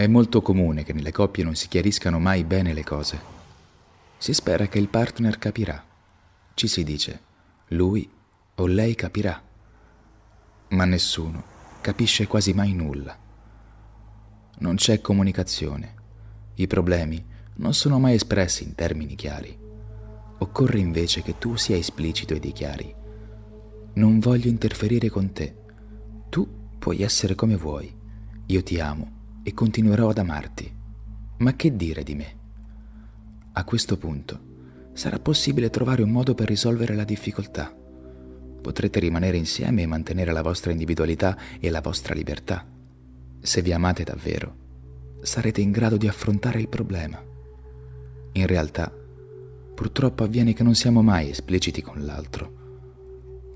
È molto comune che nelle coppie non si chiariscano mai bene le cose. Si spera che il partner capirà. Ci si dice, lui o lei capirà. Ma nessuno capisce quasi mai nulla. Non c'è comunicazione. I problemi non sono mai espressi in termini chiari. Occorre invece che tu sia esplicito e dichiari. Non voglio interferire con te. Tu puoi essere come vuoi. Io ti amo e continuerò ad amarti. Ma che dire di me? A questo punto sarà possibile trovare un modo per risolvere la difficoltà. Potrete rimanere insieme e mantenere la vostra individualità e la vostra libertà. Se vi amate davvero, sarete in grado di affrontare il problema. In realtà, purtroppo avviene che non siamo mai espliciti con l'altro.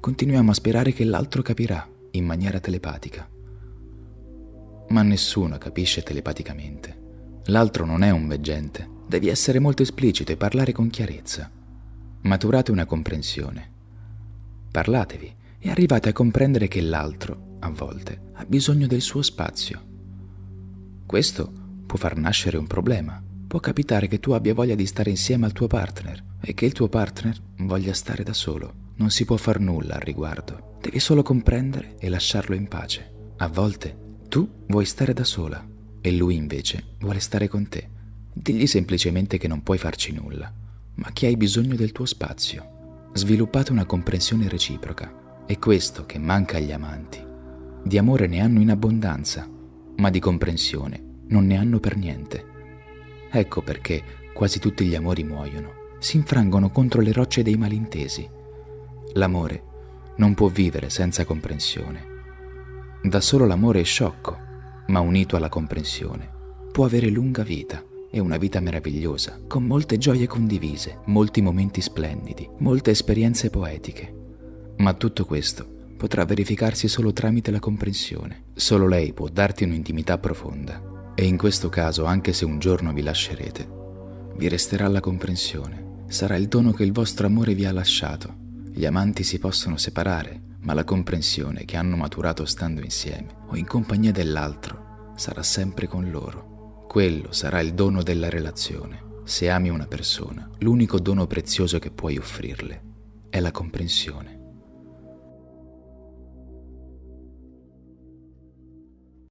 Continuiamo a sperare che l'altro capirà in maniera telepatica ma nessuno capisce telepaticamente. L'altro non è un veggente, devi essere molto esplicito e parlare con chiarezza. Maturate una comprensione. Parlatevi e arrivate a comprendere che l'altro, a volte, ha bisogno del suo spazio. Questo può far nascere un problema. Può capitare che tu abbia voglia di stare insieme al tuo partner e che il tuo partner voglia stare da solo. Non si può far nulla al riguardo. Devi solo comprendere e lasciarlo in pace. A volte tu vuoi stare da sola e lui invece vuole stare con te. Digli semplicemente che non puoi farci nulla, ma che hai bisogno del tuo spazio. Sviluppate una comprensione reciproca. È questo che manca agli amanti. Di amore ne hanno in abbondanza, ma di comprensione non ne hanno per niente. Ecco perché quasi tutti gli amori muoiono, si infrangono contro le rocce dei malintesi. L'amore non può vivere senza comprensione. Da solo l'amore è sciocco, ma unito alla comprensione può avere lunga vita e una vita meravigliosa, con molte gioie condivise, molti momenti splendidi, molte esperienze poetiche. Ma tutto questo potrà verificarsi solo tramite la comprensione. Solo lei può darti un'intimità profonda. E in questo caso, anche se un giorno vi lascerete, vi resterà la comprensione. Sarà il dono che il vostro amore vi ha lasciato. Gli amanti si possono separare, ma la comprensione che hanno maturato stando insieme o in compagnia dell'altro sarà sempre con loro. Quello sarà il dono della relazione. Se ami una persona, l'unico dono prezioso che puoi offrirle è la comprensione.